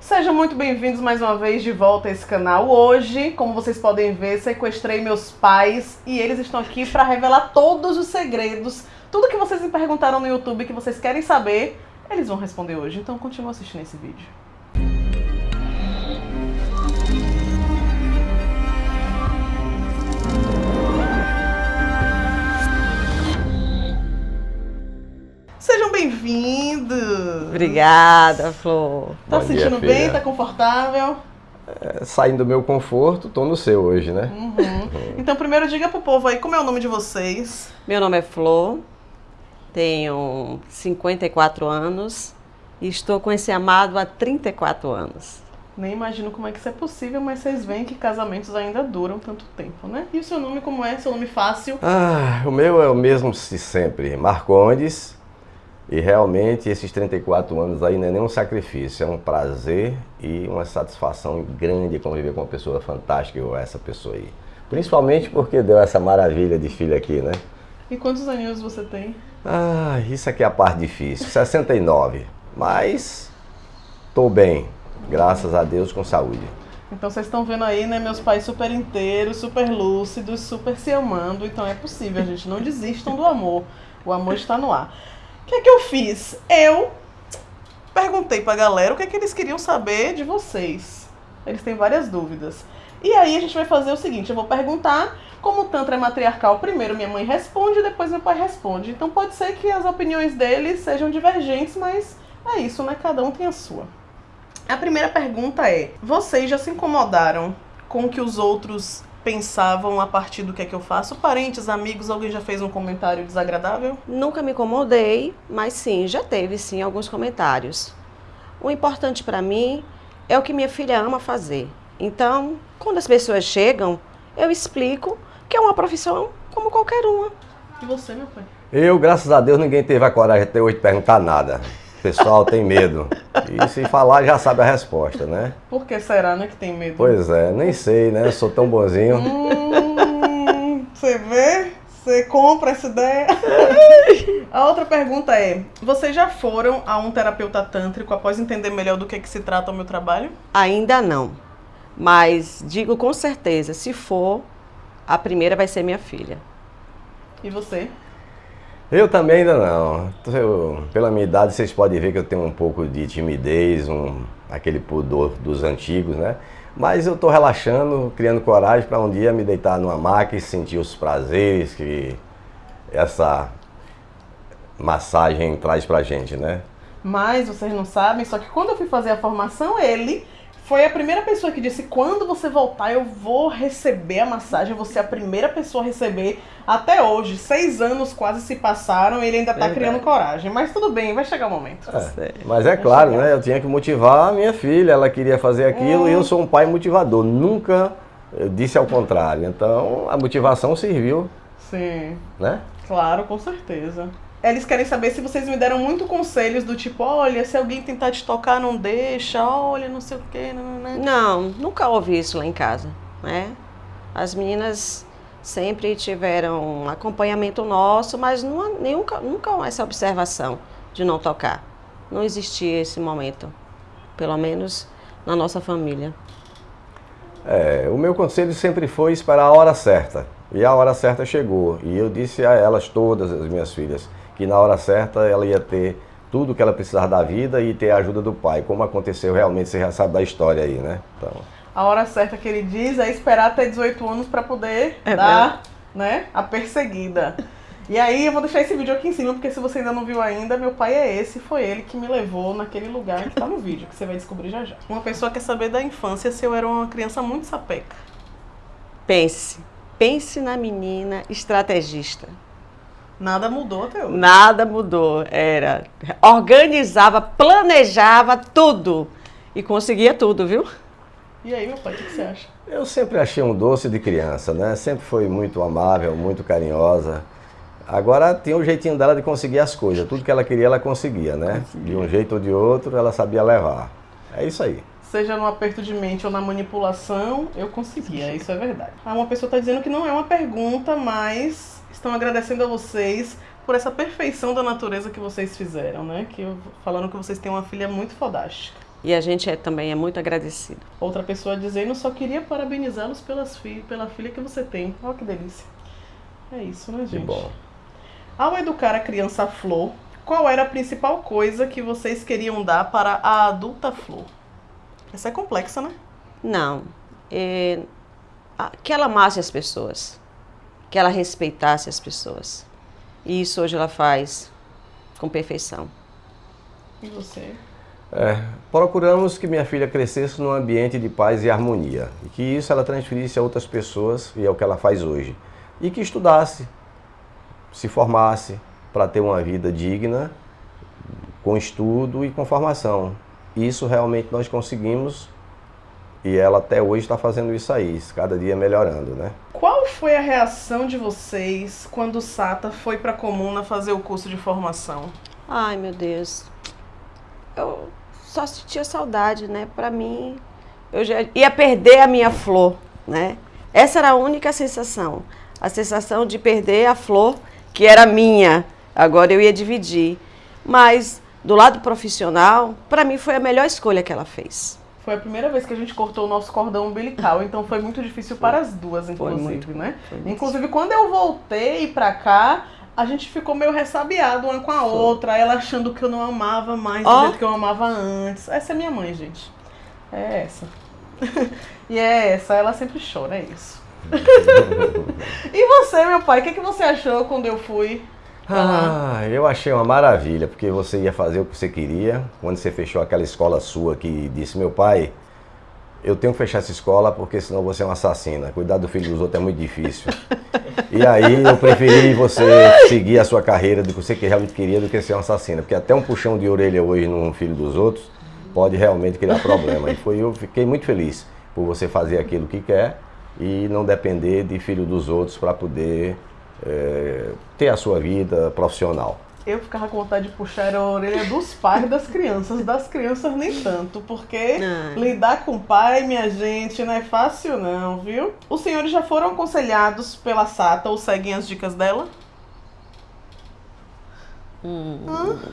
Sejam muito bem-vindos mais uma vez de volta a esse canal. Hoje, como vocês podem ver, sequestrei meus pais e eles estão aqui para revelar todos os segredos. Tudo que vocês me perguntaram no YouTube que vocês querem saber, eles vão responder hoje. Então continua assistindo esse vídeo. Obrigada, Flor. Tá Bom se dia, sentindo bem? Tá confortável? É, Saindo do meu conforto, tô no seu hoje, né? Uhum. Então, primeiro diga pro povo aí como é o nome de vocês. Meu nome é Flor, tenho 54 anos e estou com esse amado há 34 anos. Nem imagino como é que isso é possível, mas vocês veem que casamentos ainda duram tanto tempo, né? E o seu nome como é? Seu nome fácil? Ah, o meu é o mesmo de sempre, Marcondes. E realmente esses 34 anos aí não é nem um sacrifício, é um prazer e uma satisfação grande conviver com uma pessoa fantástica igual essa pessoa aí. Principalmente porque deu essa maravilha de filho aqui, né? E quantos aninhos você tem? Ah, isso aqui é a parte difícil, 69. Mas tô bem, graças a Deus com saúde. Então vocês estão vendo aí, né, meus pais super inteiros, super lúcidos, super se amando. Então é possível, gente. Não desistam do amor. O amor está no ar. Que é que eu fiz? Eu perguntei pra galera o que é que eles queriam saber de vocês. Eles têm várias dúvidas. E aí a gente vai fazer o seguinte, eu vou perguntar, como o Tantra é matriarcal, primeiro minha mãe responde, depois meu pai responde. Então pode ser que as opiniões deles sejam divergentes, mas é isso, né? Cada um tem a sua. A primeira pergunta é: vocês já se incomodaram com o que os outros pensavam a partir do que é que eu faço? Parentes, amigos, alguém já fez um comentário desagradável? Nunca me incomodei, mas sim, já teve sim alguns comentários. O importante para mim é o que minha filha ama fazer. Então, quando as pessoas chegam, eu explico que é uma profissão como qualquer uma. E você, meu pai? Eu, graças a Deus, ninguém teve a coragem até hoje de perguntar nada. O pessoal tem medo. E se falar, já sabe a resposta, né? Por que será, né, que tem medo? Pois é, nem sei, né? Eu sou tão bonzinho. Hum, você vê? Você compra essa ideia? A outra pergunta é: vocês já foram a um terapeuta tântrico após entender melhor do que, que se trata o meu trabalho? Ainda não, mas digo com certeza, se for, a primeira vai ser minha filha. E você? Eu também ainda não. Eu- pela minha idade, vocês podem ver que eu tenho um pouco de timidez, um, aquele pudor dos antigos, né? Mas eu estou relaxando, criando coragem para um dia me deitar numa maca e sentir os prazeres que essa massagem traz pra gente, né? Mas vocês não sabem, só que quando eu fui fazer a formação, ele foi a primeira pessoa que disse: quando você voltar, eu vou receber a massagem, eu vou ser a primeira pessoa a receber. Até hoje, seis anos quase se passaram e ele ainda tá Verdade. criando coragem. Mas tudo bem, vai chegar o momento. É, mas é claro, chegar. né? Eu tinha que motivar a minha filha, ela queria fazer aquilo e eu sou um pai motivador. Nunca disse ao contrário. Então a motivação serviu, Sim, né? claro, com certeza. Eles querem saber se vocês me deram muito conselhos do tipo, olha, se alguém tentar te tocar, não deixa, olha, não sei o quê, não, não, não. Não, nunca ouvi isso lá em casa, né? As meninas sempre tiveram um acompanhamento nosso, mas não- nunca, nunca essa observação de não tocar. Não existia esse momento, pelo menos na nossa família. É, o meu conselho sempre foi esperar a hora certa. E a hora certa chegou. E eu disse a elas todas, as minhas filhas, que na hora certa ela ia ter tudo que ela precisava da vida e ter a ajuda do pai. Como aconteceu realmente, você já sabe da história aí, né? Então, A hora certa que ele diz é esperar até 18 anos pra poder É dar, né, a perseguida. E aí eu vou deixar esse vídeo aqui em cima, porque se você ainda não viu ainda, meu pai é esse, foi ele que me levou naquele lugar que tá no vídeo, que você vai descobrir já já. Uma pessoa quer saber da infância se eu era uma criança muito sapeca. Pense, pense na menina estrategista. Nada mudou até hoje. Nada mudou, era organizava, planejava tudo e conseguia tudo, viu? E aí, meu pai, o que você acha? eu sempre achei um doce de criança, né? Sempre foi muito amável, muito carinhosa. Agora tinha o jeitinho dela de conseguir as coisas. Tudo que ela queria, ela conseguia, né? De um jeito ou de outro, ela sabia levar. É isso aí. Seja no aperto de mente ou na manipulação, eu conseguia, isso é verdade. Ah, uma pessoa está dizendo que não é uma pergunta, mas estão agradecendo a vocês por essa perfeição da natureza que vocês fizeram, né? Que eu- falando que vocês têm uma filha muito fodástica. E a gente é, também é muito agradecido. Outra pessoa dizendo, só queria parabenizá-los pelas fi pela filha que você tem. Olha que delícia. É isso, né, gente? Que bom. Ao educar a criança Flor, qual era a principal coisa que vocês queriam dar para a adulta Flor? Essa é complexa, né? Não. É, que ela amasse as pessoas. Que ela respeitasse as pessoas. E isso hoje ela faz com perfeição. E você? É, procuramos que minha filha crescesse num ambiente de paz e harmonia. E que isso ela transferisse a outras pessoas, e é o que ela faz hoje. E que estudasse, se formasse, para ter uma vida digna, com estudo e com formação. Isso realmente nós conseguimos e ela até hoje está fazendo isso aí, cada dia melhorando, né? Qual foi a reação de vocês quando o Sata foi para Comuna fazer o curso de formação? Ai, meu Deus. Eu só sentia saudade, né? Para mim, eu já ia perder a minha flor, né? Essa era a única sensação. A sensação de perder a flor que era minha. Agora eu ia dividir. Mas do lado profissional, para mim foi a melhor escolha que ela fez. Foi a primeira vez que a gente cortou o nosso cordão umbilical, então foi muito difícil para as duas, inclusive, muito, né? Inclusive, quando eu voltei para cá, a gente ficou meio ressabiado uma com a foi. outra, ela achando que eu não amava mais oh. do jeito que eu amava antes. Essa é minha mãe, gente. É essa. e é essa, ela sempre chora, é isso. e você, meu pai, o que, que você achou quando eu fui ah, eu achei uma maravilha, porque você ia fazer o que você queria. Quando você fechou aquela escola sua que disse, meu pai, eu tenho que fechar essa escola porque senão você é uma assassina. Cuidar do filho dos outros é muito difícil. e aí eu preferi você seguir a sua carreira do que você realmente queria do que ser uma assassina. Porque até um puxão de orelha hoje num filho dos outros pode realmente criar problema. E foi, eu fiquei muito feliz por você fazer aquilo que quer e não depender de filho dos outros para poder é, ter a sua vida profissional. Eu ficava com vontade de puxar a orelha dos pais das crianças, das crianças nem tanto, porque não. lidar com pai, minha gente, não é fácil não, viu? Os senhores já foram aconselhados pela Sata ou seguem as dicas dela? Hum,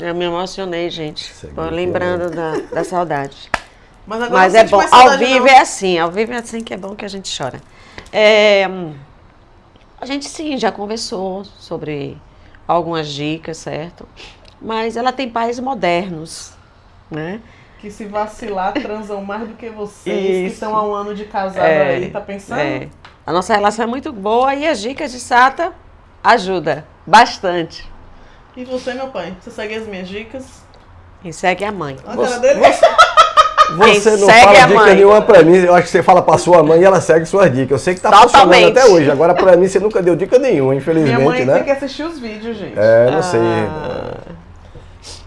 Eu me emocionei, gente. lembrando da, da saudade. Mas, Mas é bom. Ao vivo não. é assim, ao vivo é assim que é bom que a gente chora. É, a gente sim já conversou sobre algumas dicas, certo? Mas ela tem pais modernos, né? Que se vacilar transam mais do que vocês, Isso. que estão há um ano de casado é, aí, tá pensando? É. A nossa relação é muito boa e as dicas de Sata ajuda bastante. E você, meu pai? Você segue as minhas dicas? E segue a mãe. A cara dele? Você... Você não fala dica mãe. nenhuma pra mim. Eu acho que você fala pra sua mãe e ela segue suas dicas. Eu sei que tá Totalmente. funcionando até hoje. Agora pra mim você nunca deu dica nenhuma, infelizmente, Minha mãe né? tem que assistir os vídeos, gente. É, não ah. sei.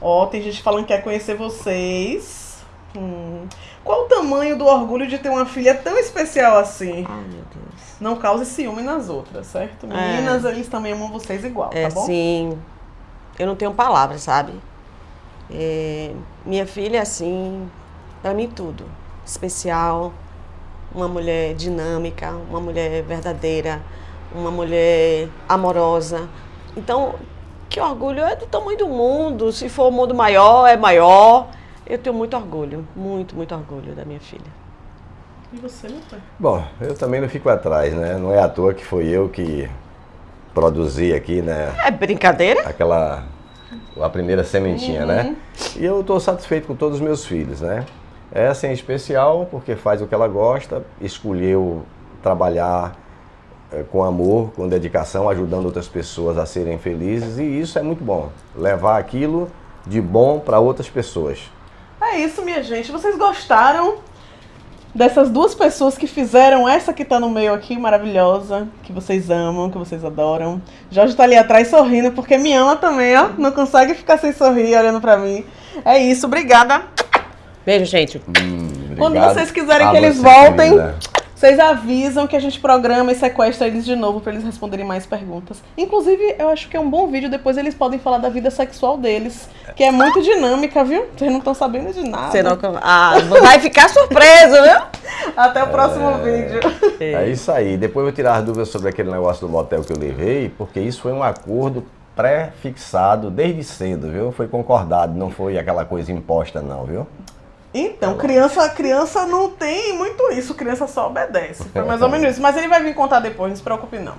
Ó, tem gente falando que quer conhecer vocês. Hum. Qual o tamanho do orgulho de ter uma filha tão especial assim? Ai, meu Deus. Não cause ciúme nas outras, certo? É. Meninas, é. eles também amam vocês igual, é, tá bom? Sim. Eu não tenho palavras, sabe? É, minha filha, assim, para mim tudo especial, uma mulher dinâmica, uma mulher verdadeira, uma mulher amorosa. Então, que orgulho é do tamanho do mundo. Se for o mundo maior, é maior. Eu tenho muito orgulho, muito, muito orgulho da minha filha. E você, meu pai? Bom, eu também não fico atrás, né? Não é à toa que foi eu que produzi aqui, né? É brincadeira? Aquela, a primeira sementinha, né? uhum. né? E eu estou satisfeito com todos os meus filhos, né? Essa em especial porque faz o que ela gosta, escolheu trabalhar é, com amor, com dedicação, ajudando outras pessoas a serem felizes e isso é muito bom. Levar aquilo de bom para outras pessoas. É isso, minha gente. Vocês gostaram dessas duas pessoas que fizeram essa que está no meio aqui, maravilhosa, que vocês amam, que vocês adoram. Jorge está ali atrás sorrindo porque me ama também, ó. Não consegue ficar sem sorrir olhando para mim. É isso, obrigada. Beijo, gente. Hum, Quando vocês quiserem que eles voltem, vocês avisam que a gente programa e sequestra eles de novo para eles responderem mais perguntas. Inclusive, eu acho que é um bom vídeo, depois eles podem falar da vida sexual deles, que é muito dinâmica, viu? Vocês não estão sabendo de nada. Você não... Ah, vai ficar surpreso, viu? Até o próximo é... vídeo. É isso aí. Depois eu vou tirar as dúvidas sobre aquele negócio do motel que eu levei, porque isso foi um acordo pré-fixado desde cedo, viu? Foi concordado, não foi aquela coisa imposta não, viu? Então, criança, criança não tem muito isso, criança só obedece. Foi mais ou menos isso. Mas ele vai vir contar depois, não se preocupe não.